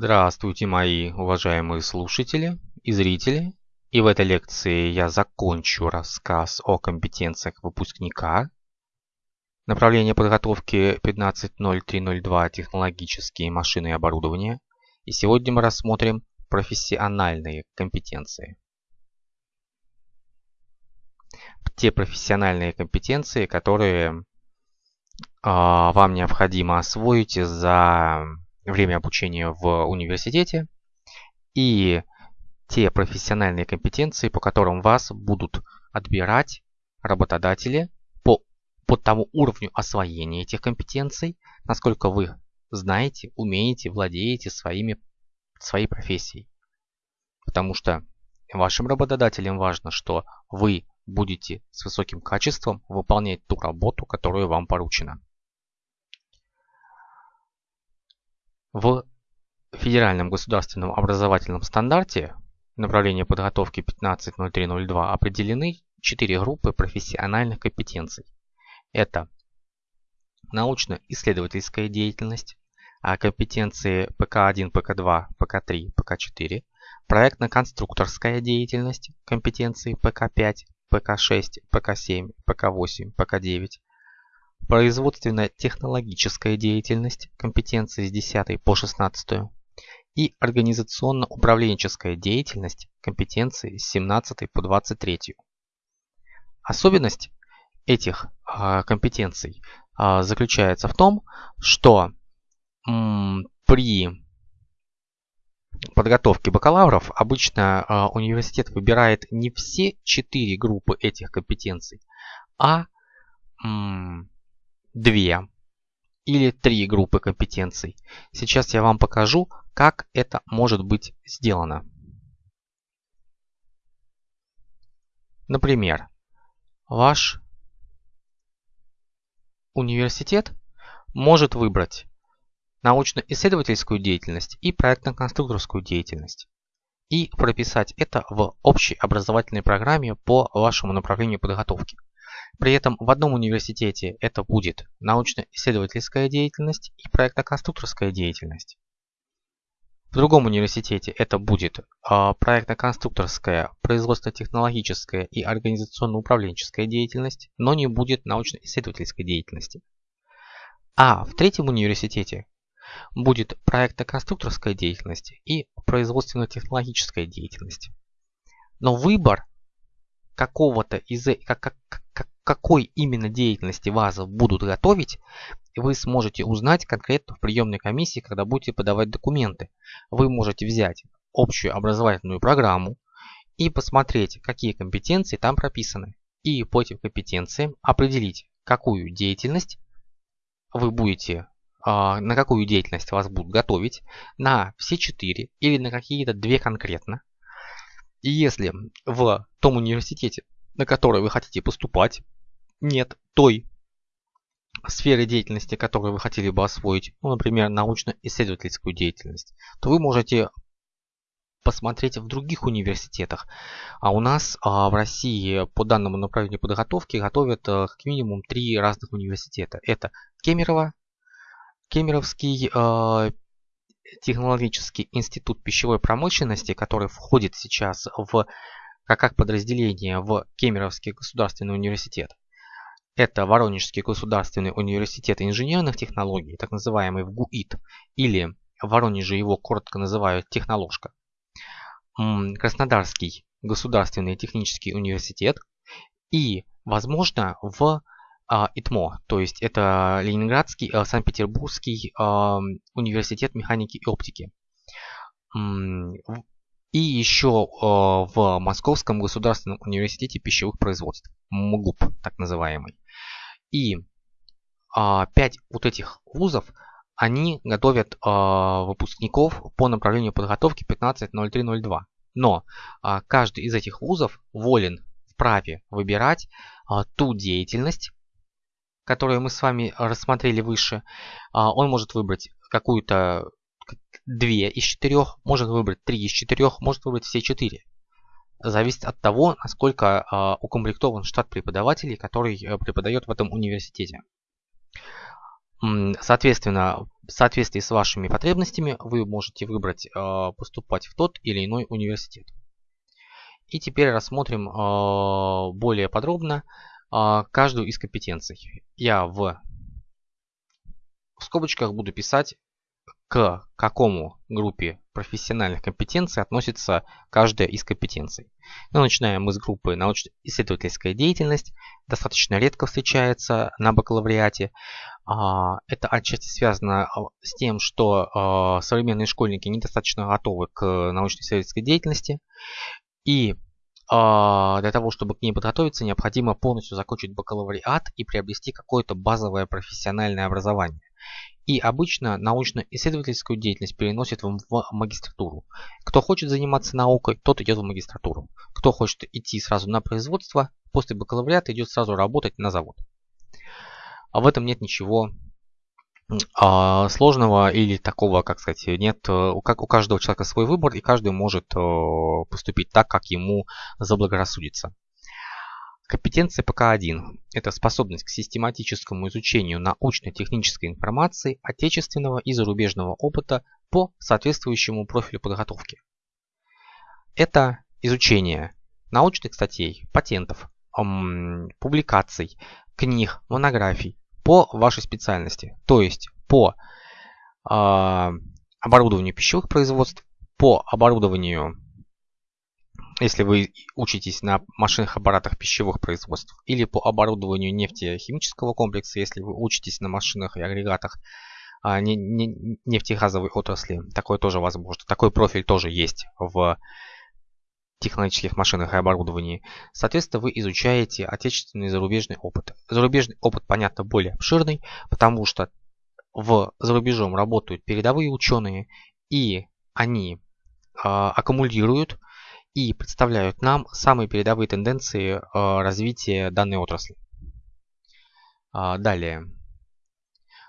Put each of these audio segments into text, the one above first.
Здравствуйте, мои уважаемые слушатели и зрители. И в этой лекции я закончу рассказ о компетенциях выпускника. Направление подготовки 15.03.02 технологические машины и оборудование. И сегодня мы рассмотрим профессиональные компетенции. Те профессиональные компетенции, которые э, вам необходимо освоить за время обучения в университете и те профессиональные компетенции, по которым вас будут отбирать работодатели по, по тому уровню освоения этих компетенций, насколько вы знаете, умеете, владеете своими, своей профессией. Потому что вашим работодателям важно, что вы будете с высоким качеством выполнять ту работу, которую вам поручена. В Федеральном государственном образовательном стандарте направления подготовки 15.03.02 определены четыре группы профессиональных компетенций. Это научно-исследовательская деятельность, а компетенции ПК-1, ПК-2, ПК-3, ПК-4, проектно-конструкторская деятельность, компетенции ПК-5, ПК-6, ПК-7, ПК-8, ПК-9, производственно-технологическая деятельность, компетенции с 10 по 16, и организационно-управленческая деятельность, компетенции с 17 по 23. Особенность этих э, компетенций э, заключается в том, что при подготовке бакалавров обычно э, университет выбирает не все четыре группы этих компетенций, а две или три группы компетенций. Сейчас я вам покажу, как это может быть сделано. Например, ваш университет может выбрать научно-исследовательскую деятельность и проектно-конструкторскую деятельность и прописать это в общей образовательной программе по вашему направлению подготовки. При этом в одном университете это будет научно-исследовательская деятельность и проектно-конструкторская деятельность. В другом университете это будет а, проектно-конструкторская, производственно-технологическая и организационно-управленческая деятельность, но не будет научно-исследовательской деятельности. А в третьем университете будет проектно-конструкторская деятельность и производственно-технологическая деятельность. Но выбор какого-то из как, как, как, какой именно деятельности вас будут готовить, вы сможете узнать конкретно в приемной комиссии, когда будете подавать документы. Вы можете взять общую образовательную программу и посмотреть, какие компетенции там прописаны. И по этим компетенциям определить, какую деятельность вы будете, а, на какую деятельность вас будут готовить, на все четыре или на какие-то две конкретно. И если в том университете, на который вы хотите поступать, нет той сферы деятельности, которую вы хотели бы освоить, ну, например, научно-исследовательскую деятельность, то вы можете посмотреть в других университетах. А у нас а, в России по данному направлению подготовки готовят а, как минимум три разных университета. Это Кемерово, Кемеровский а, технологический институт пищевой промышленности, который входит сейчас в как подразделение в Кемеровский государственный университет. Это Воронежский государственный университет инженерных технологий, так называемый ВГУИТ, или в Воронеже его коротко называют техноложка. Краснодарский государственный технический университет и, возможно, в а, ИТМО, то есть это Ленинградский, э, Санкт-Петербургский университет механики и оптики. И еще э, в Московском государственном университете пищевых производств, МГУП так называемый. И а, пять вот этих вузов, они готовят а, выпускников по направлению подготовки 15.03.02. Но а, каждый из этих вузов волен вправе выбирать ту деятельность, которую мы с вами рассмотрели выше. Он может выбрать какую-то две из четырех, может выбрать три из четырех, может выбрать все четыре. Зависит от того, насколько э, укомплектован штат преподавателей, который э, преподает в этом университете. Соответственно, в соответствии с вашими потребностями вы можете выбрать э, поступать в тот или иной университет. И теперь рассмотрим э, более подробно э, каждую из компетенций. Я в, в скобочках буду писать, к какому группе профессиональных компетенций относится каждая из компетенций. Ну, начинаем мы с группы научно-исследовательская деятельность. Достаточно редко встречается на бакалавриате. А, это отчасти связано а, с тем, что а, современные школьники недостаточно готовы к научно-исследовательской деятельности. И для того, чтобы к ней подготовиться, необходимо полностью закончить бакалавриат и приобрести какое-то базовое профессиональное образование. И обычно научно-исследовательскую деятельность переносят в магистратуру. Кто хочет заниматься наукой, тот идет в магистратуру. Кто хочет идти сразу на производство, после бакалавриата идет сразу работать на завод. А в этом нет ничего а, сложного или такого, как сказать, нет, э, как, у каждого человека свой выбор, и каждый может э, поступить так, как ему заблагорассудится. Компетенция ПК-1 – это способность к систематическому изучению научно-технической информации отечественного и зарубежного опыта по соответствующему профилю подготовки. Это изучение научных статей, патентов, публикаций, книг, монографий по вашей специальности, то есть по э, оборудованию пищевых производств, по оборудованию, если вы учитесь на машинных аппаратах пищевых производств, или по оборудованию нефтехимического комплекса, если вы учитесь на машинах и агрегатах а, не, не, нефтегазовой отрасли, такое тоже возможно. Такой профиль тоже есть в технологических машинах и оборудовании. Соответственно, вы изучаете отечественный и зарубежный опыт. Зарубежный опыт, понятно, более обширный, потому что в за рубежом работают передовые ученые, и они э, аккумулируют и представляют нам самые передовые тенденции э, развития данной отрасли. Э, далее.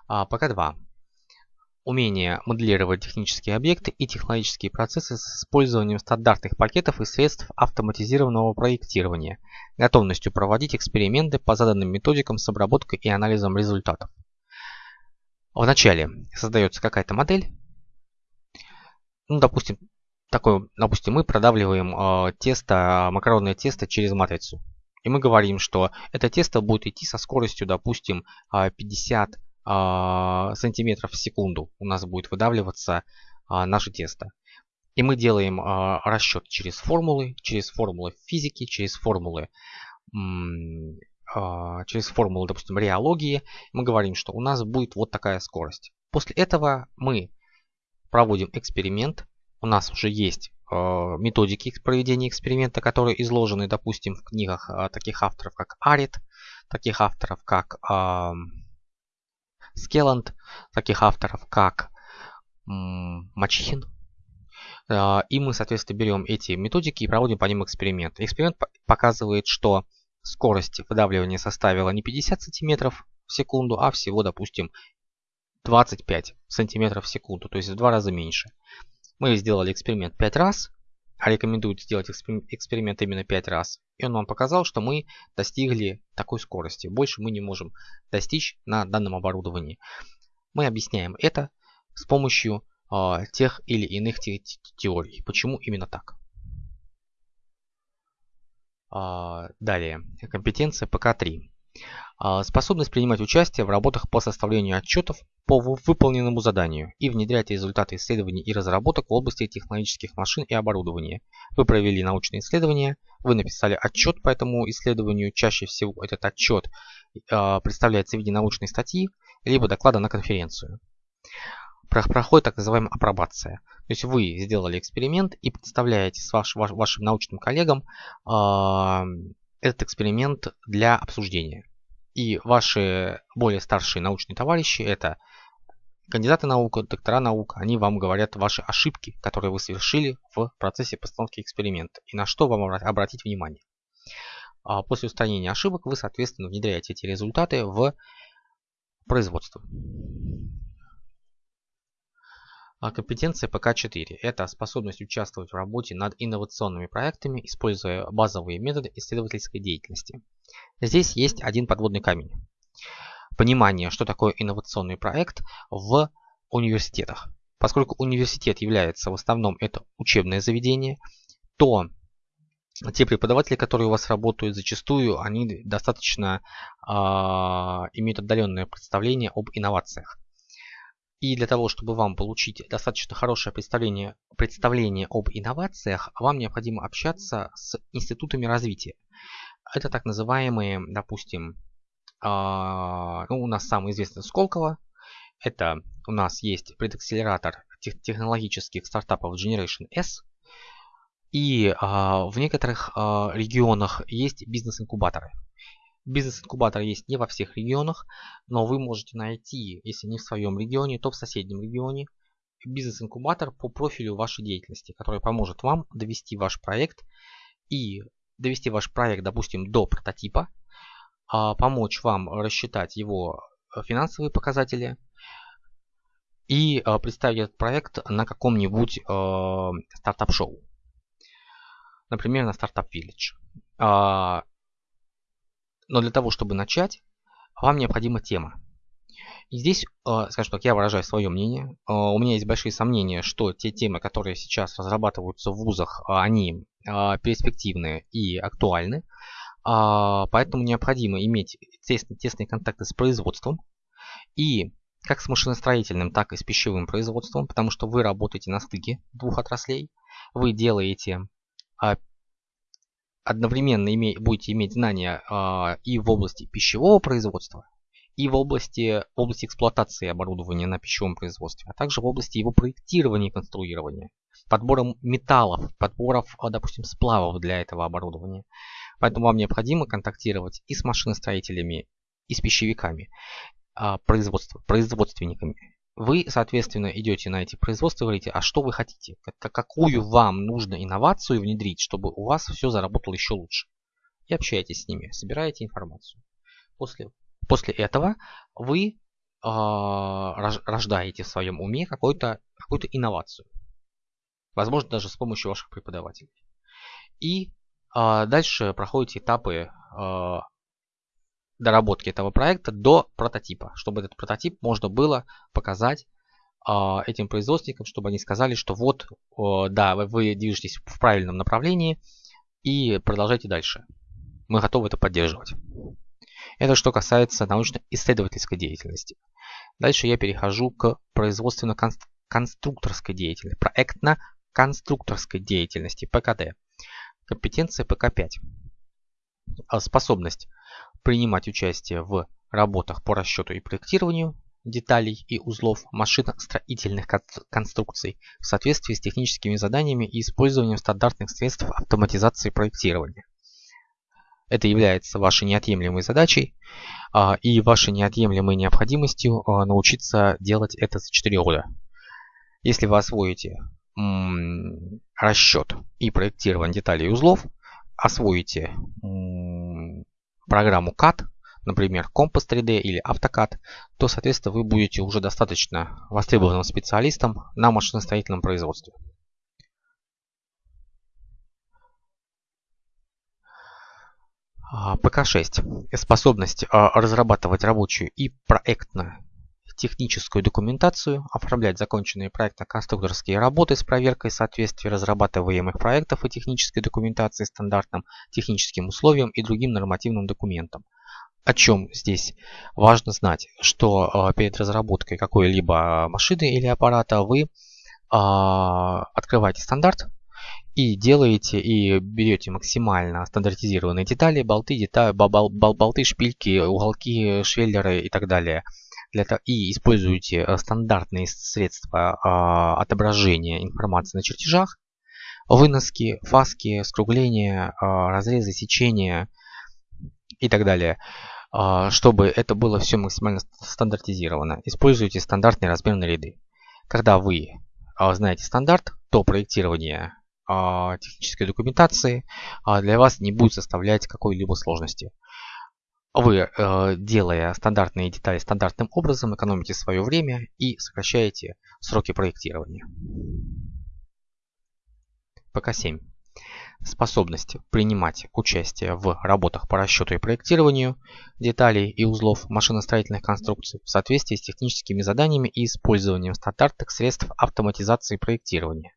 Э, пока два умение моделировать технические объекты и технологические процессы с использованием стандартных пакетов и средств автоматизированного проектирования, готовностью проводить эксперименты по заданным методикам с обработкой и анализом результатов. Вначале создается какая-то модель. Ну, допустим, такой, допустим, мы продавливаем э, тесто, макаронное тесто через матрицу. И мы говорим, что это тесто будет идти со скоростью, допустим, 50 а, сантиметров в секунду у нас будет выдавливаться наше тесто. И мы делаем расчет через формулы, через формулы физики, через формулы через формулы, допустим, реологии, мы говорим, что у нас будет вот такая скорость. После этого мы проводим эксперимент. У нас уже есть методики проведения эксперимента, которые изложены, допустим, в книгах таких авторов, как Арит, таких авторов, как Скелланд, таких авторов, как Мачихин. А, и мы, соответственно, берем эти методики и проводим по ним эксперимент. Эксперимент показывает, что скорость выдавливания составила не 50 см в секунду, а всего, допустим, 25 см в секунду, то есть в два раза меньше. Мы сделали эксперимент 5 раз, а рекомендуют сделать эксперимент именно 5 раз. И он нам показал, что мы достигли такой скорости. Больше мы не можем достичь на данном оборудовании. Мы объясняем это с помощью э, тех или иных те теорий. Почему именно так? Э, далее. Компетенция ПК-3. А, способность принимать участие в работах по составлению отчетов по выполненному заданию и внедрять результаты исследований и разработок в области технологических машин и оборудования. Вы провели научные исследования, вы написали отчет по этому исследованию. Чаще всего этот отчет а, представляется в виде научной статьи, либо доклада на конференцию. Проходит так называемая апробация. То есть вы сделали эксперимент и представляете с ваш, ваш, вашим научным коллегам э, этот эксперимент для обсуждения. И ваши более старшие научные товарищи, это кандидаты наук, доктора наук, они вам говорят ваши ошибки, которые вы совершили в процессе постановки эксперимента и на что вам обратить внимание. А после устранения ошибок вы, соответственно, внедряете эти результаты в производство. А компетенция ПК-4 – это способность участвовать в работе над инновационными проектами, используя базовые методы исследовательской деятельности. Здесь есть один подводный камень. Понимание, что такое инновационный проект в университетах. Поскольку университет является в основном это учебное заведение, то те преподаватели, которые у вас работают, зачастую они достаточно э, имеют отдаленное представление об инновациях. И для того, чтобы вам получить достаточно хорошее представление, представление об инновациях, вам необходимо общаться с институтами развития. Это так называемые, допустим, э, ну, у нас самый известный Сколково. Это у нас есть предакселератор технологических стартапов Generation S – и а, в некоторых а, регионах есть бизнес-инкубаторы. Бизнес-инкубатор есть не во всех регионах, но вы можете найти, если не в своем регионе, то в соседнем регионе, бизнес-инкубатор по профилю вашей деятельности, который поможет вам довести ваш проект и довести ваш проект, допустим, до прототипа, а, помочь вам рассчитать его финансовые показатели и а, представить этот проект на каком-нибудь а, стартап-шоу например, на Startup Village. А, но для того, чтобы начать, вам необходима тема. И здесь, а, скажем так, я выражаю свое мнение. А, у меня есть большие сомнения, что те темы, которые сейчас разрабатываются в вузах, они перспективные и актуальны. Поэтому необходимо иметь тесные, тесные контакты с производством и как с машиностроительным, так и с пищевым производством, потому что вы работаете на стыке двух отраслей. Вы делаете а, одновременно име, будете иметь знания а, и в области пищевого производства, и в области, в области эксплуатации оборудования на пищевом производстве, а также в области его проектирования и конструирования, подбором металлов, подборов, а, допустим, сплавов для этого оборудования. Поэтому вам необходимо контактировать и с машиностроителями, и с пищевиками, производство, производственниками, вы, соответственно, идете на эти производства и говорите, а что вы хотите? Какую вам нужно инновацию внедрить, чтобы у вас все заработало еще лучше? И общаетесь с ними, собираете информацию. После, после этого вы э, рождаете в своем уме какую-то какую инновацию. Возможно, даже с помощью ваших преподавателей. И э, дальше проходите этапы э, доработки этого проекта до прототипа, чтобы этот прототип можно было показать э, этим производственникам, чтобы они сказали, что вот, да, вы движетесь в правильном направлении и продолжайте дальше. Мы готовы это поддерживать. Это что касается научно-исследовательской деятельности. Дальше я перехожу к производственно-конструкторской деятельности, проектно-конструкторской деятельности, ПКД. Компетенция ПК-5. Способность принимать участие в работах по расчету и проектированию деталей и узлов машиностроительных конструкций в соответствии с техническими заданиями и использованием стандартных средств автоматизации проектирования. Это является вашей неотъемлемой задачей а, и вашей неотъемлемой необходимостью а, научиться делать это за 4 года. Если вы освоите расчет и проектирование деталей и узлов, освоите программу CAD, например, Compass 3D или AutoCAD, то, соответственно, вы будете уже достаточно востребованным специалистом на машиностроительном производстве. А, ПК-6. Способность а, разрабатывать рабочую и проектную техническую документацию, оформлять законченные проектно-конструкторские работы с проверкой соответствия разрабатываемых проектов и технической документации стандартным техническим условиям и другим нормативным документам. О чем здесь важно знать, что а, перед разработкой какой-либо машины или аппарата вы а, открываете стандарт и делаете и берете максимально стандартизированные детали, болты, детали, бол, бол, болты, шпильки, уголки, швеллеры и так далее – для, и используете э, стандартные средства а, отображения информации на чертежах, выноски, фаски, скругления, а, разрезы, сечения и так далее, а, чтобы это было все максимально стандартизировано. Используйте стандартные размерные ряды. Когда вы знаете стандарт, то проектирование технической документации для вас не будет составлять какой-либо сложности. Вы, э, делая стандартные детали стандартным образом, экономите свое время и сокращаете сроки проектирования. ПК-7. способность принимать участие в работах по расчету и проектированию деталей и узлов машиностроительных конструкций в соответствии с техническими заданиями и использованием стандартных средств автоматизации проектирования.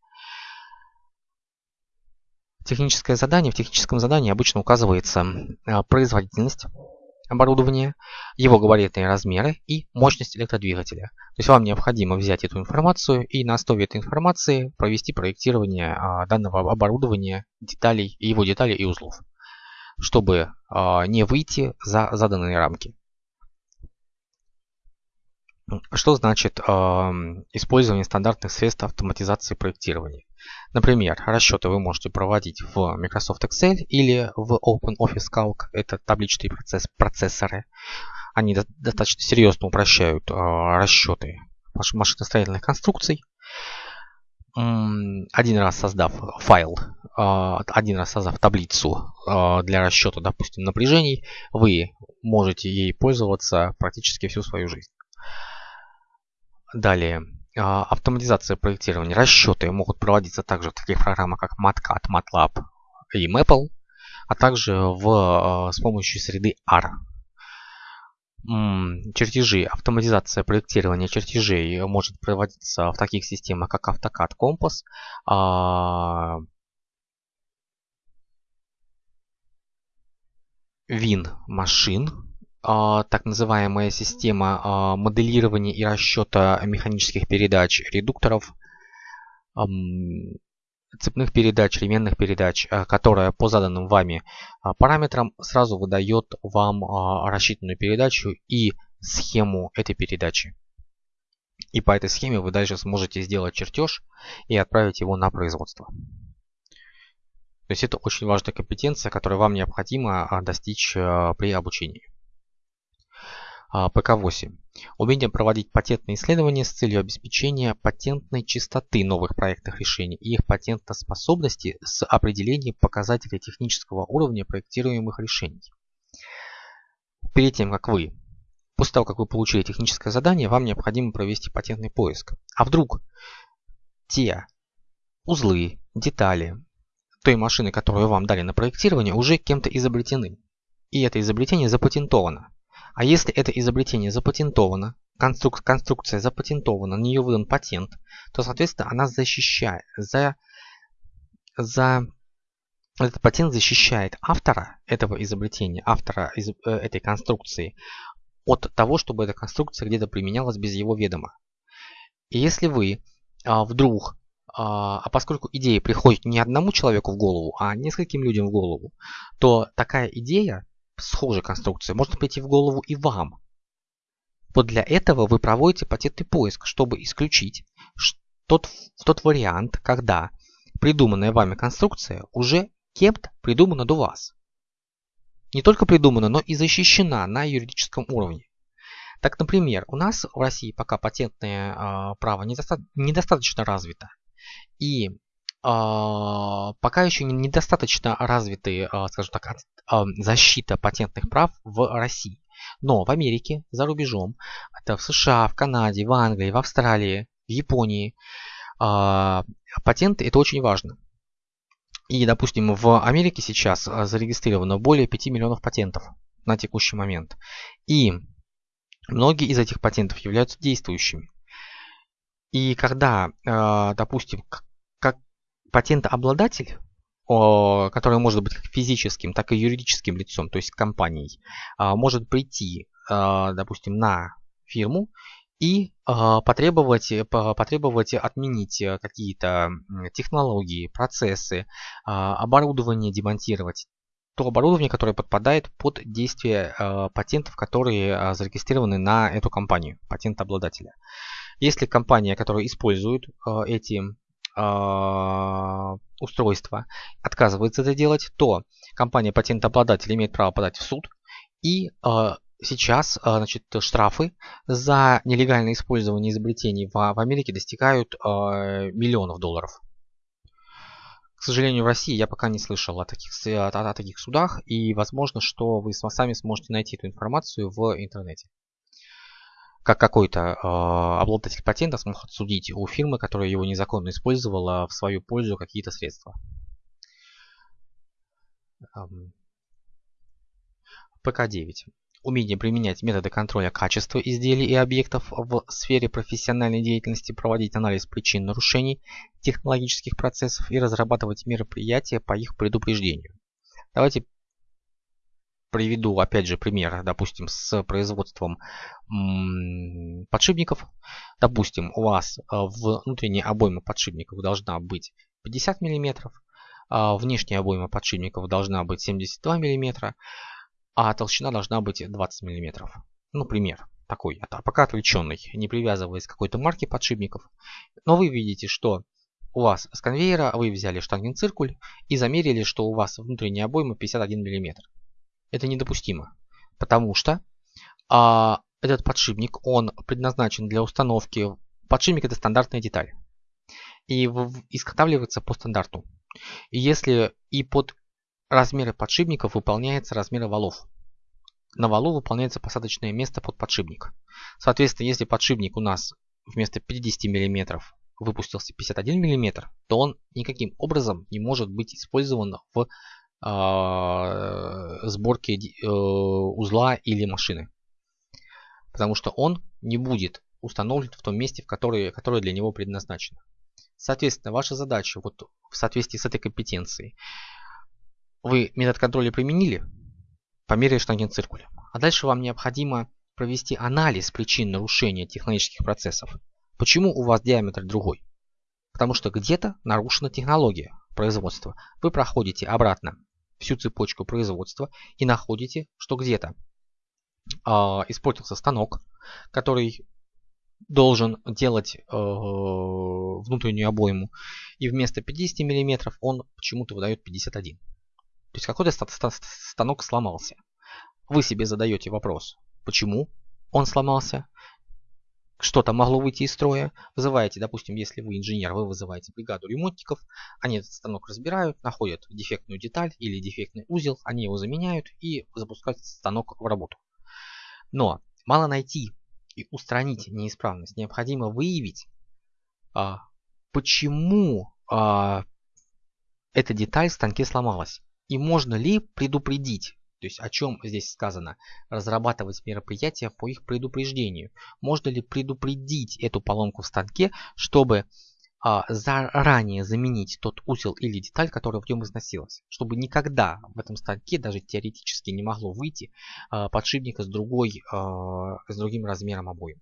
Техническое задание. В техническом задании обычно указывается а, производительность оборудования, его габаритные размеры и мощность электродвигателя. То есть вам необходимо взять эту информацию и на основе этой информации провести проектирование а, данного оборудования, деталей, его деталей и узлов, чтобы а, не выйти за заданные рамки. Что значит использование стандартных средств автоматизации проектирования? Например, расчеты вы можете проводить в Microsoft Excel или в OpenOffice Calc. Это табличные процесс, процессоры. Они до, достаточно серьезно упрощают э, расчеты машиностроительных конструкций. Один раз создав файл, э, один раз создав таблицу э, для расчета, допустим, напряжений, вы можете ей пользоваться практически всю свою жизнь. Далее, автоматизация проектирования. Расчеты могут проводиться также в таких программах, как MATCAD, MATLAB и Maple, а также в, а, с помощью среды R. Чертежи. Автоматизация проектирования чертежей может проводиться в таких системах, как AutoCAD Compass, а, так называемая система а, моделирования и расчета механических передач редукторов, цепных передач, ременных передач, а, которая по заданным вами параметрам сразу выдает вам рассчитанную передачу и схему этой передачи. И по этой схеме вы дальше сможете сделать чертеж и отправить его на производство. То есть это очень важная компетенция, которая вам необходимо достичь при обучении. А, ПК-8. Умение проводить патентные исследования с целью обеспечения патентной чистоты новых проектных решений и их патентоспособности с определением показателей технического уровня проектируемых решений. Перед тем, как вы, после того, как вы получили техническое задание, вам необходимо провести патентный поиск. А вдруг те узлы, детали той машины, которую вам дали на проектирование, уже кем-то изобретены. И это изобретение запатентовано. А если это изобретение запатентовано, конструк конструкция запатентована, на нее выдан патент, то, соответственно, она защищает, за, за этот патент защищает автора этого изобретения, автора из, э, этой конструкции от того, чтобы эта конструкция где-то применялась без его ведома. И если вы а, вдруг, а, а поскольку идея приходит не одному человеку в голову, а нескольким людям в голову, то такая идея схожей конструкции может прийти в голову и вам. Вот для этого вы проводите патентный поиск, чтобы исключить тот, тот вариант, когда придуманная вами конструкция уже кем-то придумана до вас. Не только придумана, но и защищена на юридическом уровне. Так, например, у нас в России пока патентное э, право недоста недостаточно развито. И пока еще недостаточно развиты, а, скажем так, а, защита патентных прав в России. Но в Америке, за рубежом, это в США, в Канаде, в Англии, в Австралии, в Японии, патенты это очень важно. И, допустим, в Америке сейчас зарегистрировано более 5 миллионов патентов на текущий момент. И многие из этих патентов являются действующими. И когда, допустим, патентообладатель, который может быть как физическим, так и юридическим лицом, то есть компанией, а, может прийти, а, допустим, на фирму и а, потребовать, потребовать отменить какие-то технологии, процессы, оборудование демонтировать. То оборудование, которое подпадает под действие патентов, которые зарегистрированы на эту компанию, патентообладателя. Если компания, которая использует эти э, устройства отказывается это делать, то компания патентообладатель имеет право подать в суд. И э, сейчас э, значит, штрафы за нелегальное использование изобретений в, Америке достигают миллионов долларов. К сожалению, в России я пока не слышал о таких, о, о таких судах, и возможно, что вы сами сможете найти эту информацию в интернете как какой-то э, обладатель патента сможет судить у фирмы, которая его незаконно использовала в свою пользу какие-то средства. ПК-9. Умение применять методы контроля качества изделий и объектов в сфере профессиональной деятельности, проводить анализ причин нарушений технологических процессов и разрабатывать мероприятия по их предупреждению. Давайте приведу опять же пример, допустим, с производством подшипников. Допустим, у вас э, внутренняя обойма подшипников должна быть 50 мм, внешняя обойма подшипников должна быть 72 мм, а толщина должна быть 20 мм. Ну, пример такой, пока отвлеченный, не привязываясь к какой-то марке подшипников. Но вы видите, что у вас с конвейера вы взяли штангенциркуль и замерили, что у вас внутренняя обойма 51 мм. Это недопустимо, потому что а, этот подшипник, он предназначен для установки. Подшипник это стандартная деталь. И изготавливается по стандарту. И если и под размеры подшипников выполняется размеры валов. На валу выполняется посадочное место под подшипник. Соответственно, если подшипник у нас вместо 50 мм выпустился 51 мм, то он никаким образом не может быть использован в э, сборке э, узла или машины. Потому что он не будет установлен в том месте, в которое, которое для него предназначено. Соответственно, ваша задача вот в соответствии с этой компетенцией. Вы метод контроля применили, померили штангенциркуль. А дальше вам необходимо провести анализ причин нарушения технологических процессов. Почему у вас диаметр другой? Потому что где-то нарушена технология производства. Вы проходите обратно всю цепочку производства и находите, что где-то э, испортился станок, который должен делать э, внутреннюю обойму, и вместо 50 мм он почему-то выдает 51. То есть какой-то станок сломался. Вы себе задаете вопрос, почему он сломался, что-то могло выйти из строя. Вызываете, допустим, если вы инженер, вы вызываете бригаду ремонтников, они этот станок разбирают, находят дефектную деталь или дефектный узел, они его заменяют и запускают станок в работу. Но мало найти и устранить неисправность. Необходимо выявить, а, почему а, эта деталь в станке сломалась. И можно ли предупредить то есть о чем здесь сказано? Разрабатывать мероприятия по их предупреждению. Можно ли предупредить эту поломку в станке, чтобы а, заранее заменить тот узел или деталь, которая в нем износилась. Чтобы никогда в этом станке даже теоретически не могло выйти а, подшипника с, другой, а, с другим размером обоим.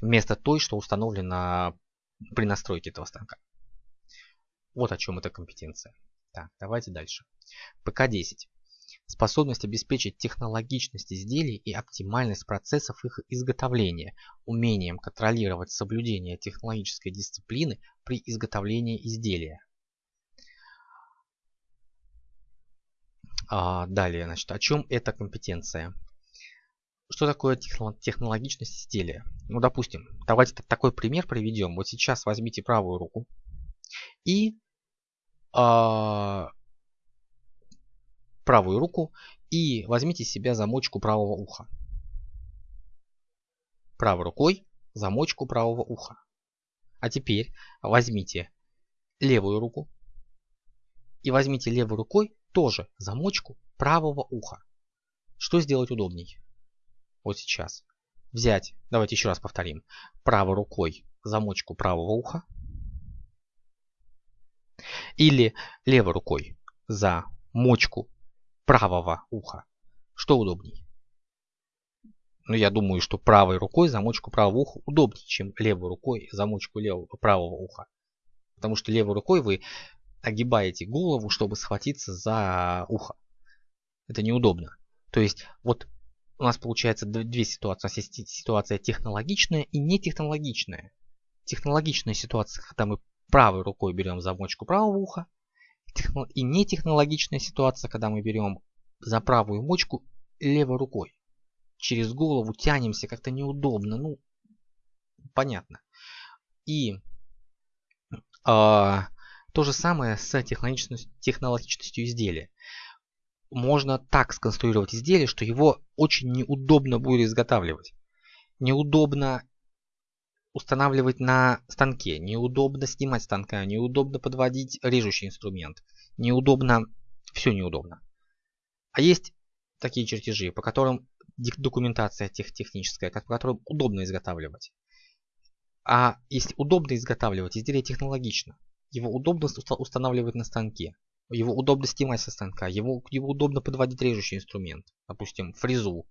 Вместо той, что установлено при настройке этого станка. Вот о чем эта компетенция. Так, давайте дальше. ПК-10 способность обеспечить технологичность изделий и оптимальность процессов их изготовления, умением контролировать соблюдение технологической дисциплины при изготовлении изделия. А, далее, значит, о чем эта компетенция? Что такое технологичность изделия? Ну, допустим, давайте такой пример приведем. Вот сейчас возьмите правую руку и а, правую руку и возьмите себя замочку правого уха. Правой рукой замочку правого уха. А теперь возьмите левую руку и возьмите левой рукой тоже замочку правого уха. Что сделать удобней? Вот сейчас. Взять, давайте еще раз повторим, правой рукой замочку правого уха или левой рукой за мочку правого уха. Что удобней? Ну, я думаю, что правой рукой замочку правого уха удобнее, чем левой рукой замочку левого, правого уха. Потому что левой рукой вы огибаете голову, чтобы схватиться за ухо. Это неудобно. То есть, вот у нас получается две ситуации. У нас есть ситуация технологичная и нетехнологичная. Технологичная ситуация, когда мы правой рукой берем замочку правого уха, и нетехнологичная ситуация, когда мы берем за правую мочку левой рукой. Через голову тянемся, как-то неудобно. Ну, понятно. И а, то же самое с технологичностью, изделия. Можно так сконструировать изделие, что его очень неудобно будет изготавливать. Неудобно устанавливать на станке, неудобно снимать станка, неудобно подводить режущий инструмент, неудобно, все неудобно. А есть такие чертежи, по которым документация тех, техническая, по которым удобно изготавливать. А если удобно изготавливать, изделие технологично. Его удобно устанавливать на станке. Его удобно снимать со станка. Его, его удобно подводить режущий инструмент. Допустим, фрезу.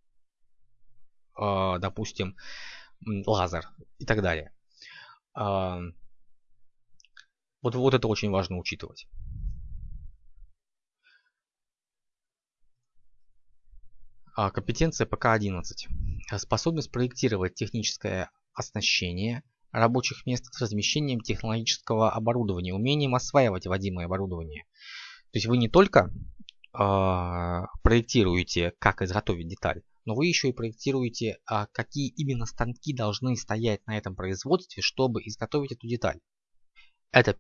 Э, допустим, лазер и так далее. Вот, вот это очень важно учитывать. А, компетенция ПК-11. Способность проектировать техническое оснащение рабочих мест с размещением технологического оборудования, умением осваивать вводимое оборудование. То есть вы не только э, проектируете, как изготовить деталь, но вы еще и проектируете, э, какие именно станки должны стоять на этом производстве, чтобы изготовить эту деталь. Это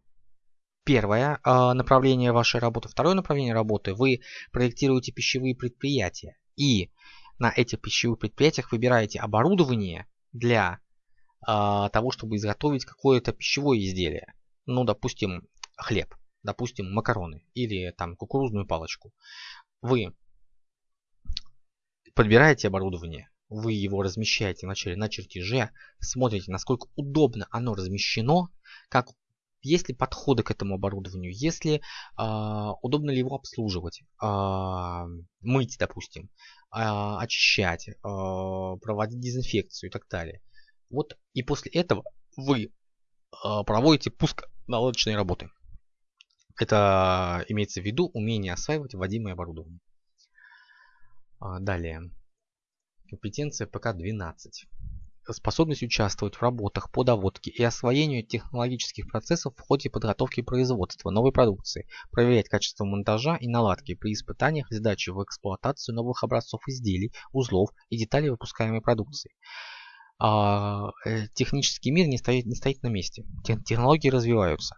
первое э, направление вашей работы. Второе направление работы – вы проектируете пищевые предприятия. И на этих пищевых предприятиях выбираете оборудование для э, того, чтобы изготовить какое-то пищевое изделие. Ну, допустим, хлеб, допустим, макароны или там кукурузную палочку. Вы подбираете оборудование, вы его размещаете вначале на чертеже, смотрите, насколько удобно оно размещено, как есть ли подходы к этому оборудованию, если э, удобно ли его обслуживать, э, мыть, допустим, э, очищать, э, проводить дезинфекцию и так далее. Вот и после этого вы э, проводите пуск наладочной работы. Это имеется в виду умение осваивать вводимое оборудование. Далее. Компетенция ПК-12 способность участвовать в работах по доводке и освоению технологических процессов в ходе подготовки производства новой продукции, проверять качество монтажа и наладки при испытаниях и сдаче в эксплуатацию новых образцов изделий, узлов и деталей выпускаемой продукции. А, э, технический мир не стоит, не стоит на месте, технологии развиваются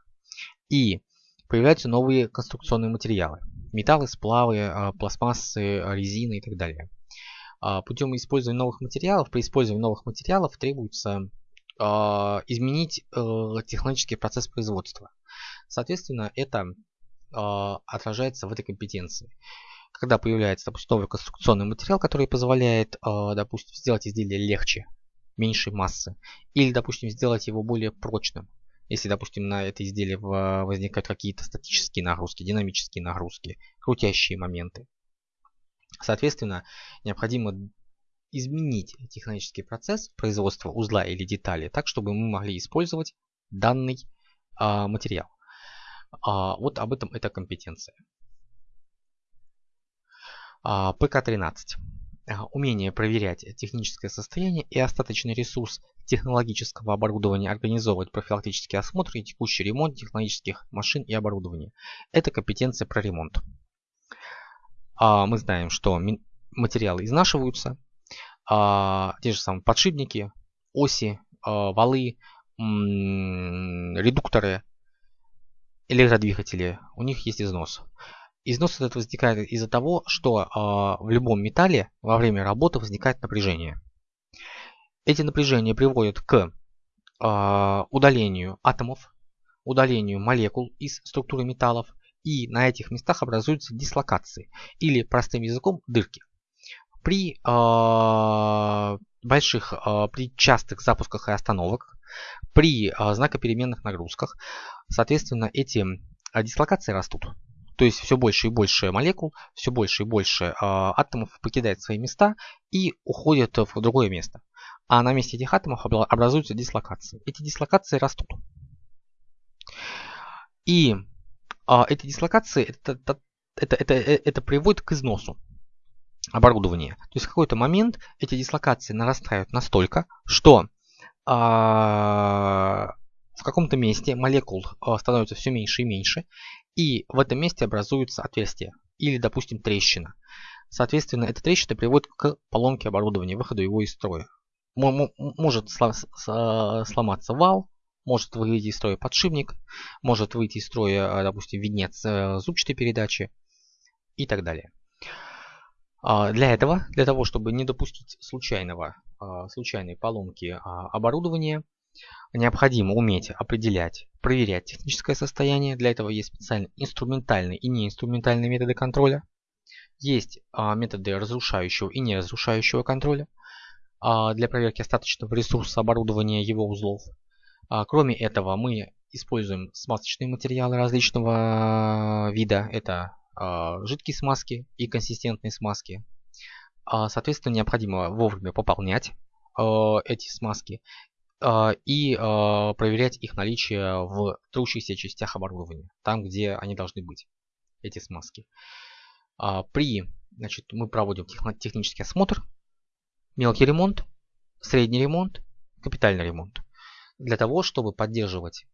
и появляются новые конструкционные материалы, металлы, сплавы, а, пластмассы, резины и так далее. А, путем использования новых материалов, при использовании новых материалов требуется а, изменить э, технологический процесс производства. Соответственно, это а, отражается в этой компетенции. Когда появляется, допустим, новый конструкционный материал, который позволяет, допустим, сделать изделие легче, меньшей массы, или, допустим, сделать его более прочным, если, допустим, на это изделие возникают какие-то статические нагрузки, динамические нагрузки, крутящие моменты. Соответственно, необходимо изменить технологический процесс производства узла или детали так, чтобы мы могли использовать данный а, материал. А, вот об этом эта компетенция. А, ПК-13. А, умение проверять техническое состояние и остаточный ресурс технологического оборудования, организовывать профилактические осмотры и текущий ремонт технологических машин и оборудования. Это компетенция про ремонт. А, мы знаем, что материалы изнашиваются, а, те же самые подшипники, оси, а, валы, редукторы, электродвигатели, у них есть износ. Износ этот возникает из-за того, что в любом металле во время работы возникает напряжение. Эти напряжения приводят к удалению атомов, удалению молекул из структуры металлов, и на этих местах образуются дислокации или простым языком дырки. При э, больших, э, при частых запусках и остановках, при э, знакопеременных нагрузках, соответственно, эти дислокации растут. То есть все больше и больше молекул, все больше и больше э, атомов покидает свои места и уходят в другое место. А на месте этих атомов образуются дислокации. Эти дислокации растут. И а, эти дислокации, это, это, это, это, это приводит к износу оборудования. То есть в какой-то момент эти дислокации нарастают настолько, что а, в каком-то месте молекул а, становится все меньше и меньше, и в этом месте образуется отверстие или, допустим, трещина. Соответственно, эта трещина приводит к поломке оборудования, выходу его из строя. Может сломаться вал, может выйти из строя подшипник, может выйти из строя, а, допустим, венец э, зубчатой передачи и так далее. А, для этого, для того, чтобы не допустить случайного, а, случайной поломки оборудования, необходимо уметь определять, проверять техническое состояние. Для этого есть специальные инструментальные и неинструментальные методы контроля. Есть методы разрушающего и неразрушающего контроля для проверки остаточного ресурса оборудования его узлов. Кроме этого, мы используем смазочные материалы различного вида. Это жидкие смазки и консистентные смазки. Соответственно, необходимо вовремя пополнять эти смазки и проверять их наличие в трущихся частях оборудования, там, где они должны быть, эти смазки. При, значит, мы проводим технический осмотр, мелкий ремонт, средний ремонт, капитальный ремонт, для того, чтобы поддерживать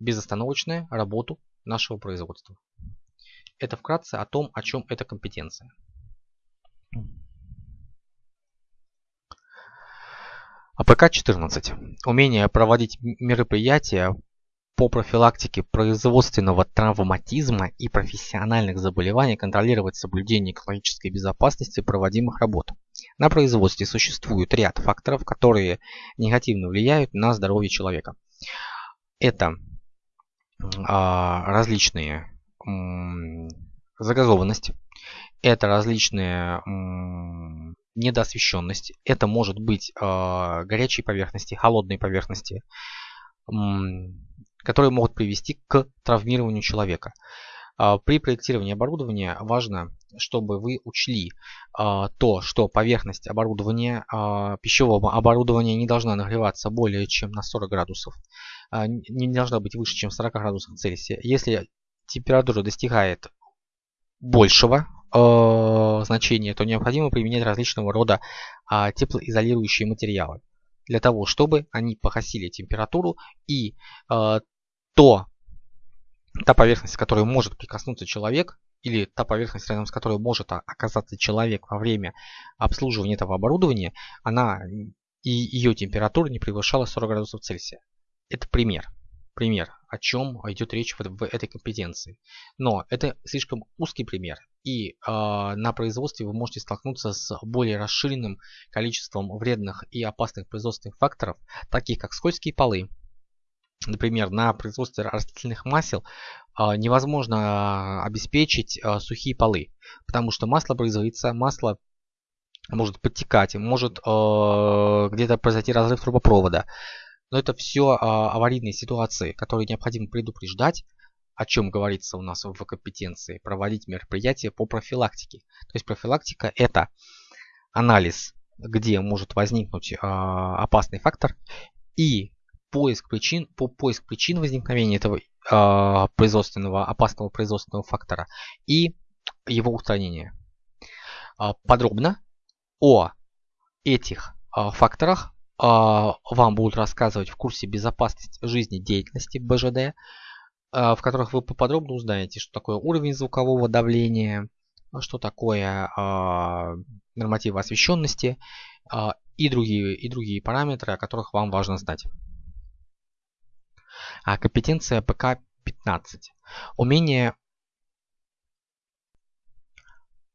безостановочную работу нашего производства. Это вкратце о том, о чем эта компетенция. А ПК-14. Умение проводить мероприятия по профилактике производственного травматизма и профессиональных заболеваний, контролировать соблюдение экологической безопасности проводимых работ. На производстве существует ряд факторов, которые негативно влияют на здоровье человека. Это а, различные загазованность, это различные недоосвещенность, это может быть а, горячие поверхности, холодные поверхности, которые могут привести к травмированию человека. А, при проектировании оборудования важно, чтобы вы учли а, то, что поверхность оборудования, пищевого оборудования не должна нагреваться более чем на 40 градусов, не должна быть выше, чем 40 градусов Цельсия. Если температура достигает большего э, значения, то необходимо применять различного рода э, теплоизолирующие материалы для того, чтобы они погасили температуру и э, то, та поверхность, которой может прикоснуться человек, или та поверхность, рядом с которой может оказаться человек во время обслуживания этого оборудования, она и ее температура не превышала 40 градусов Цельсия. Это пример пример, о чем идет речь в, этой компетенции. Но это слишком узкий пример, и э, на производстве вы можете столкнуться с более расширенным количеством вредных и опасных производственных факторов, таких как скользкие полы. Например, на производстве растительных масел э, невозможно обеспечить э, сухие полы, потому что масло производится, масло может подтекать, может э, где-то произойти разрыв трубопровода. Но это все а, аварийные ситуации, которые необходимо предупреждать, о чем говорится у нас в компетенции, проводить мероприятия по профилактике. То есть профилактика это анализ, где может возникнуть а, опасный фактор и поиск причин, по поиск причин возникновения этого а, производственного, опасного производственного фактора и его устранение. Подробно о этих факторах вам будут рассказывать в курсе безопасность жизни деятельности БЖД, а, в которых вы поподробно узнаете, что такое уровень звукового давления, что такое а, нормативы освещенности и другие, и другие параметры, о которых вам важно знать. Компетенция ПК-15. Умение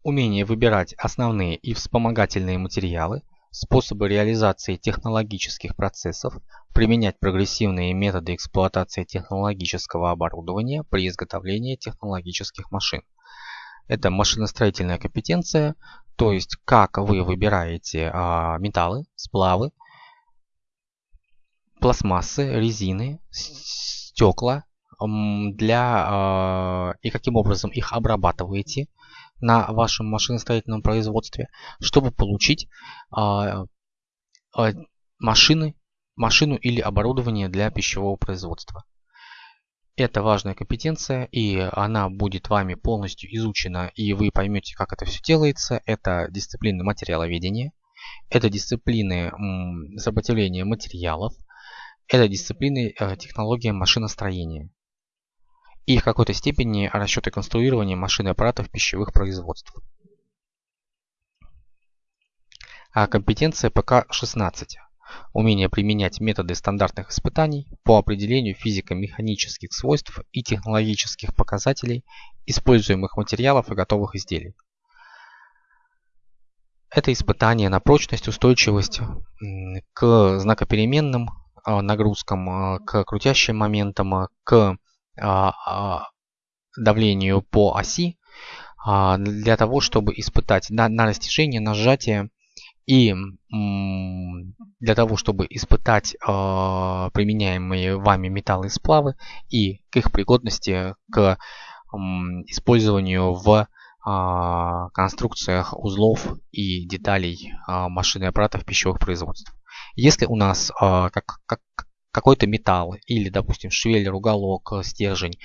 Умение выбирать основные и вспомогательные материалы – способы реализации технологических процессов, применять прогрессивные методы эксплуатации технологического оборудования при изготовлении технологических машин. Это машиностроительная компетенция, то есть как вы выбираете а, металлы, сплавы, пластмассы, резины, стекла для а, и каким образом их обрабатываете на вашем машиностроительном производстве, чтобы получить а, а, машины, машину или оборудование для пищевого производства. Это важная компетенция, и она будет вами полностью изучена, и вы поймете, как это все делается. Это дисциплины материаловедения, это дисциплины сопротивления материалов, это дисциплины э, технологии машиностроения и в какой-то степени расчеты конструирования машин и аппаратов пищевых производств. А компетенция ПК-16. Умение применять методы стандартных испытаний по определению физико-механических свойств и технологических показателей используемых материалов и готовых изделий. Это испытание на прочность, устойчивость к знакопеременным а, нагрузкам, а, к крутящим моментам, к а, а, давлению по оси а, для того, чтобы испытать на, на растяжение, на сжатие и для того, чтобы испытать применяемые вами металлы сплавы и к их пригодности к использованию в конструкциях узлов и деталей машин и аппаратов пищевых производств. Если у нас как, как, какой-то металл или, допустим, швеллер, уголок, стержень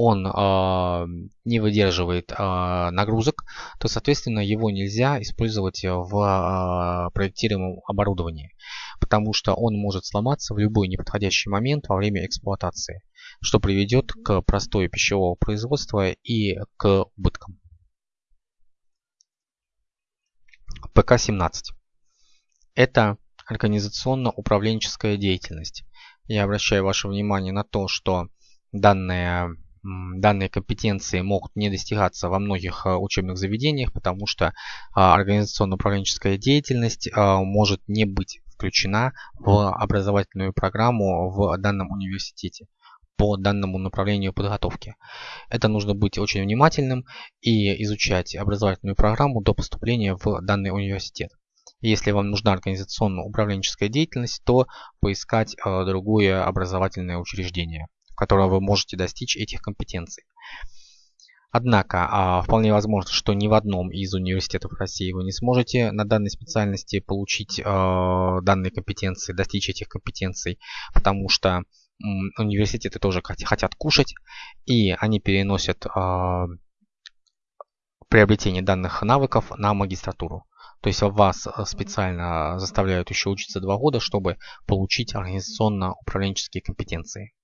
он э, не выдерживает э, нагрузок, то, соответственно, его нельзя использовать в э, проектируемом оборудовании, потому что он может сломаться в любой неподходящий момент во время эксплуатации, что приведет к простой пищевого производства и к убыткам. ПК-17. Это организационно-управленческая деятельность. Я обращаю ваше внимание на то, что данная данные компетенции могут не достигаться во многих а, учебных заведениях, потому что а, организационно-управленческая деятельность а, может не быть включена в образовательную программу в данном университете по данному направлению подготовки. Это нужно быть очень внимательным и изучать образовательную программу до поступления в данный университет. Если вам нужна организационно-управленческая деятельность, то поискать другое образовательное учреждение которого вы можете достичь этих компетенций. Однако, а, вполне возможно, что ни в одном из университетов России вы не сможете на данной специальности получить а, данные компетенции, достичь этих компетенций, потому что университеты тоже хотят кушать, и они переносят а, приобретение данных навыков на магистратуру. То есть вас специально заставляют еще учиться два года, чтобы получить организационно-управленческие компетенции.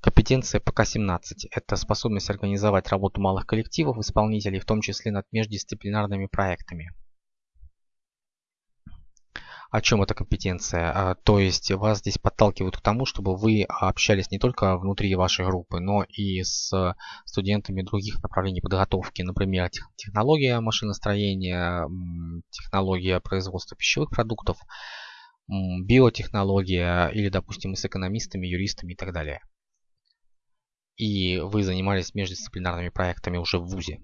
Компетенция ПК-17 – это способность организовать работу малых коллективов исполнителей, в том числе над междисциплинарными проектами. О чем эта компетенция? А, то есть вас здесь подталкивают к тому, чтобы вы общались не только внутри вашей группы, но и с студентами других направлений подготовки, например, технология машиностроения, технология производства пищевых продуктов, биотехнология или, допустим, с экономистами, юристами и так далее и вы занимались междисциплинарными проектами уже в ВУЗе.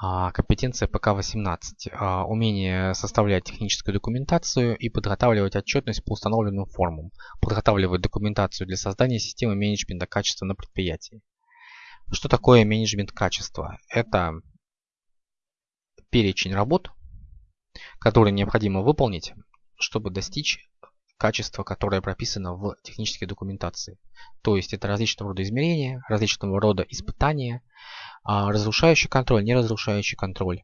А, компетенция ПК-18. А, умение составлять техническую документацию и подготавливать отчетность по установленным формам. Подготавливать документацию для создания системы менеджмента качества на предприятии. Что такое менеджмент качества? Это перечень работ, которые необходимо выполнить, чтобы достичь качество, которое прописано в технической документации. То есть это различного рода измерения, различного рода испытания, а, разрушающий контроль, неразрушающий контроль.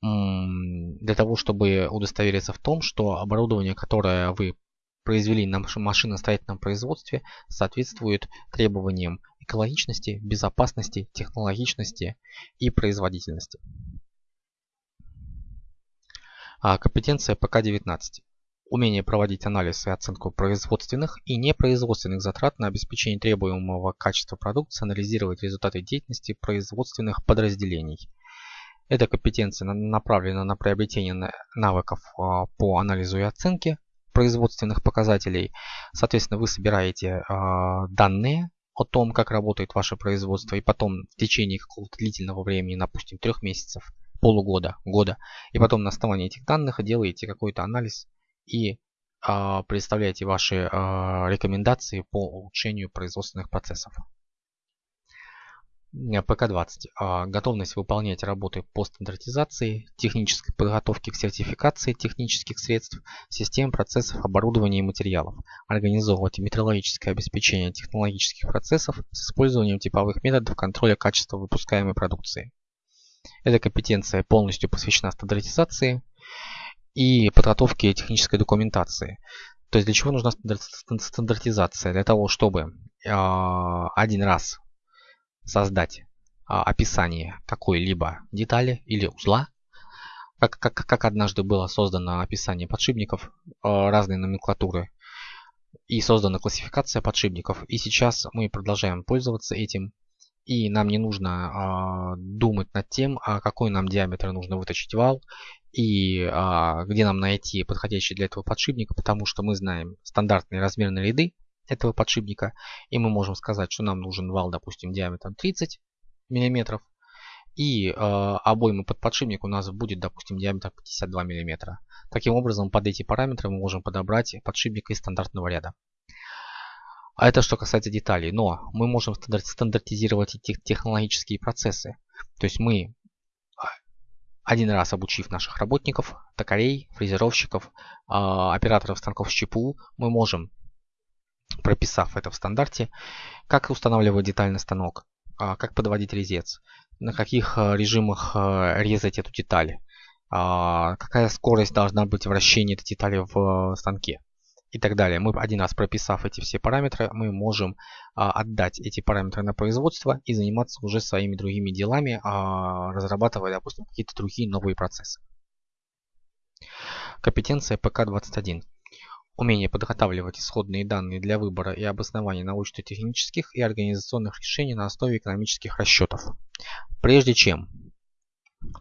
Для того, чтобы удостовериться в том, что оборудование, которое вы произвели на машиностроительном производстве, соответствует требованиям экологичности, безопасности, технологичности и производительности. А, компетенция ПК-19 умение проводить анализ и оценку производственных и непроизводственных затрат на обеспечение требуемого качества продукции, анализировать результаты деятельности производственных подразделений. Эта компетенция направлена на приобретение навыков а, по анализу и оценке производственных показателей. Соответственно, вы собираете а, данные о том, как работает ваше производство, и потом в течение какого-то длительного времени, допустим, трех месяцев, полугода, года, и потом на основании этих данных делаете какой-то анализ и а, представляете ваши а, рекомендации по улучшению производственных процессов. ПК-20. А, готовность выполнять работы по стандартизации, технической подготовке к сертификации технических средств, систем, процессов, оборудования и материалов. Организовывать метрологическое обеспечение технологических процессов с использованием типовых методов контроля качества выпускаемой продукции. Эта компетенция полностью посвящена стандартизации, и подготовки технической документации. То есть для чего нужна стандартизация? Для того, чтобы а, один раз создать а, описание какой-либо детали или узла, как, как, как однажды было создано описание подшипников а, разной номенклатуры и создана классификация подшипников. И сейчас мы продолжаем пользоваться этим и нам не нужно э, думать над тем, какой нам диаметр нужно выточить вал и э, где нам найти подходящий для этого подшипника, потому что мы знаем стандартные размерные ряды этого подшипника, и мы можем сказать, что нам нужен вал, допустим, диаметром 30 мм. И э, обойма под подшипник у нас будет, допустим, диаметр 52 мм. Таким образом, под эти параметры мы можем подобрать подшипник из стандартного ряда. А это что касается деталей. Но мы можем стандартизировать эти технологические процессы. То есть мы а, один раз обучив наших работников, токарей, фрезеровщиков, а, операторов станков с ЧПУ, мы можем, прописав это в стандарте, как устанавливать деталь на станок, а, как подводить резец, на каких режимах резать эту деталь, какая скорость должна быть вращения этой детали в станке и так далее. Мы один раз прописав эти все параметры, мы можем а, отдать эти параметры на производство и заниматься уже своими другими делами, а, разрабатывая, допустим, какие-то другие новые процессы. Компетенция ПК-21. Умение подготавливать исходные данные для выбора и обоснования научно-технических и организационных решений на основе экономических расчетов. Прежде чем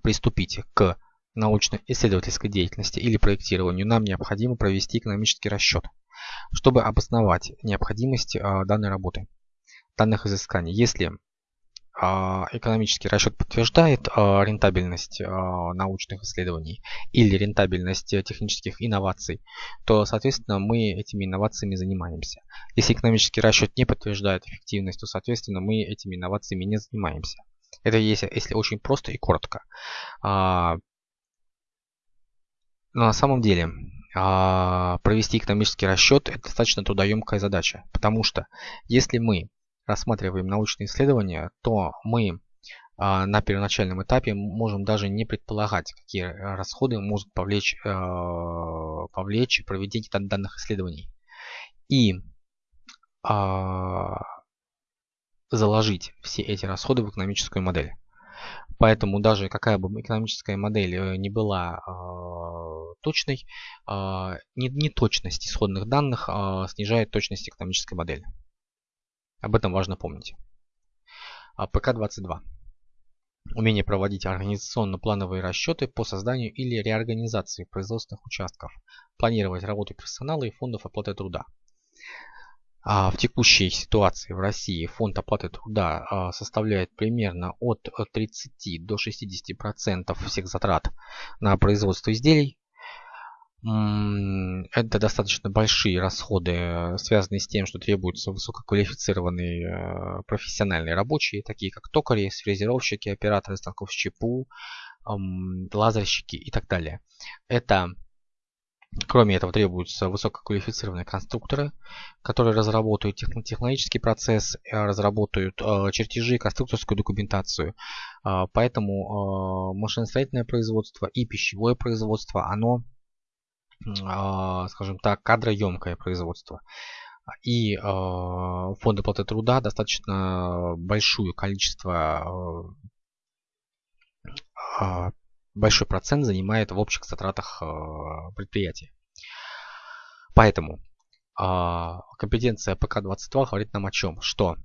приступить к научно-исследовательской деятельности или проектированию нам необходимо провести экономический расчет, чтобы обосновать необходимость а, данной работы, данных изысканий. Если а, экономический расчет подтверждает а, рентабельность научных исследований или рентабельность технических инноваций, то, соответственно, мы этими инновациями занимаемся. Если экономический расчет не подтверждает эффективность, то, соответственно, мы этими инновациями не занимаемся. Это если, если очень просто и коротко. Но на самом деле а, провести экономический расчет это достаточно трудоемкая задача, потому что если мы рассматриваем научные исследования, то мы а, на первоначальном этапе можем даже не предполагать, какие расходы могут повлечь, а, повлечь проведение данных исследований. И заложить все эти расходы в экономическую модель. Поэтому даже какая бы экономическая модель э, не была точной, неточность исходных данных э, снижает точность экономической модели. Об этом важно помнить. А, ПК-22. Умение проводить организационно-плановые расчеты по созданию или реорганизации производственных участков, планировать работу персонала и фондов оплаты труда. А в текущей ситуации в России фонд оплаты труда а, составляет примерно от 30 до 60% всех затрат на производство изделий. Это достаточно большие расходы, связанные с тем, что требуются высококвалифицированные э, профессиональные рабочие, такие как токари, фрезеровщики, операторы станков с ЧПУ, лазерщики и так далее. Это Кроме этого требуются высококвалифицированные конструкторы, которые разработают технологический процесс, э, разработают э, чертежи, конструкторскую документацию. Э, поэтому машиностроительное производство и пищевое производство, оно, скажем так, кадроемкое производство. И фонд оплаты труда достаточно большое количество большой процент занимает в общих затратах э, предприятия. Поэтому а, компетенция ПК-22 говорит нам о чем? Что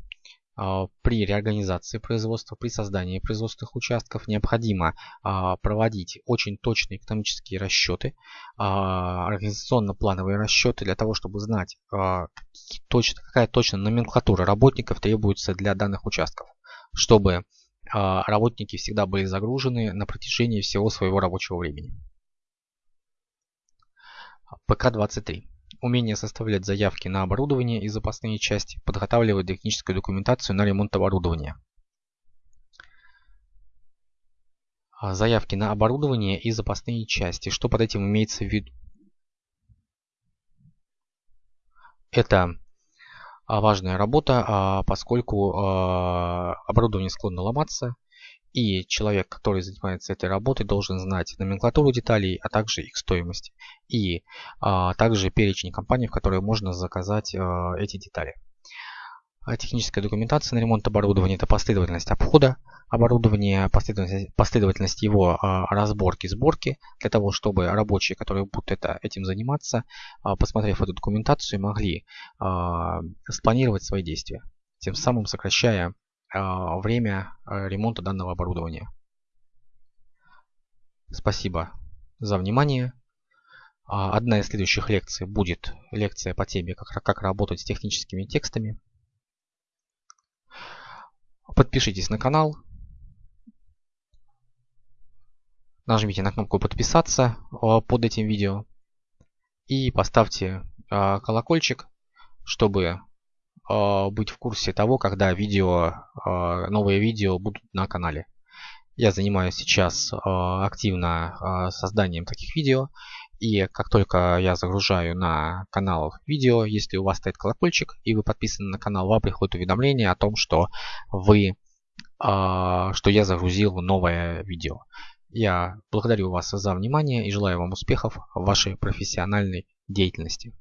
а, при реорганизации производства, при создании производственных участков необходимо а, проводить очень точные экономические расчеты, организационно-плановые расчеты для того, чтобы знать, какая точно номенклатура работников требуется для данных участков, чтобы работники всегда были загружены на протяжении всего своего рабочего времени. ПК-23. Умение составлять заявки на оборудование и запасные части, подготавливать техническую документацию на ремонт оборудования. А, заявки на оборудование и запасные части. Что под этим имеется в виду? Это а, важная работа, а, поскольку а, оборудование склонно ломаться, и человек, который занимается этой работой, должен знать номенклатуру деталей, а также их стоимость, и также перечень компаний, в которые можно заказать эти детали. Техническая документация на ремонт оборудования – это последовательность обхода оборудования, последовательность, последовательность его а, разборки, сборки, для того, чтобы рабочие, которые будут это, этим заниматься, а, посмотрев эту документацию, могли а, спланировать свои действия, тем самым сокращая время ремонта данного оборудования. Спасибо за внимание. Одна из следующих лекций будет лекция по теме «Как, как работать с техническими текстами». Подпишитесь на канал. Нажмите на кнопку подписаться э, под этим видео. И поставьте э, колокольчик, чтобы э, быть в курсе того, когда видео, новые видео будут на канале. Я занимаюсь сейчас активно созданием таких видео и как только я загружаю на канал видео, если у вас стоит колокольчик и вы подписаны на канал, вам приходит уведомление о том, что вы, что я загрузил новое видео. Я благодарю вас за внимание и желаю вам успехов в вашей профессиональной деятельности.